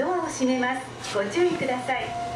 ドアを閉めます。ご注意ください。